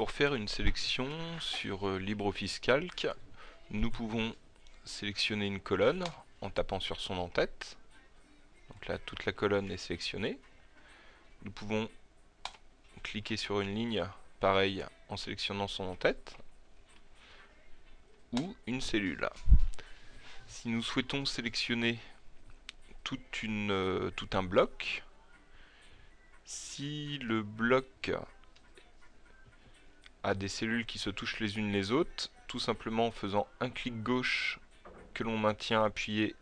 pour faire une sélection sur euh, LibreOffice Calc, nous pouvons sélectionner une colonne en tapant sur son en-tête. Donc là, toute la colonne est sélectionnée. Nous pouvons cliquer sur une ligne, pareil, en sélectionnant son en-tête, ou une cellule. Si nous souhaitons sélectionner toute une, euh, tout un bloc, si le bloc a des cellules qui se touchent les unes les autres, tout simplement en faisant un clic gauche que l'on maintient appuyé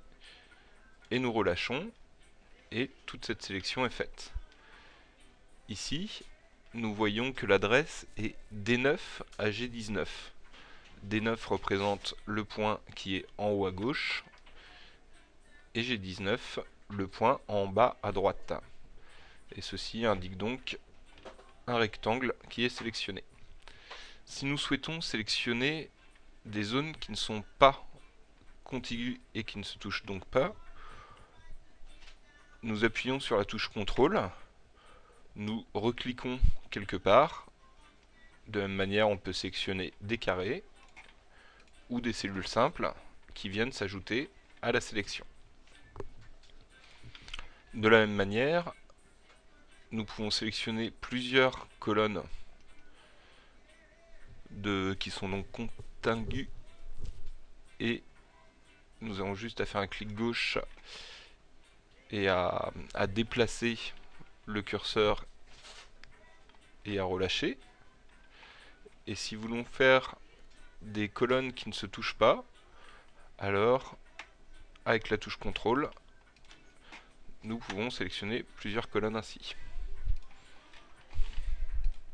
et nous relâchons, et toute cette sélection est faite. Ici, nous voyons que l'adresse est D9 à G19. D9 représente le point qui est en haut à gauche, et G19 le point en bas à droite. Et ceci indique donc un rectangle qui est sélectionné. Si nous souhaitons sélectionner des zones qui ne sont pas contiguës et qui ne se touchent donc pas, nous appuyons sur la touche CTRL, nous recliquons quelque part, de la même manière on peut sélectionner des carrés ou des cellules simples qui viennent s'ajouter à la sélection. De la même manière, nous pouvons sélectionner plusieurs colonnes de, qui sont donc contiguës et nous avons juste à faire un clic gauche et à, déplacer le curseur et à relâcher. Et si voulons faire des colonnes qui ne se touchent pas, alors avec la touche CTRL, nous pouvons sélectionner plusieurs colonnes ainsi.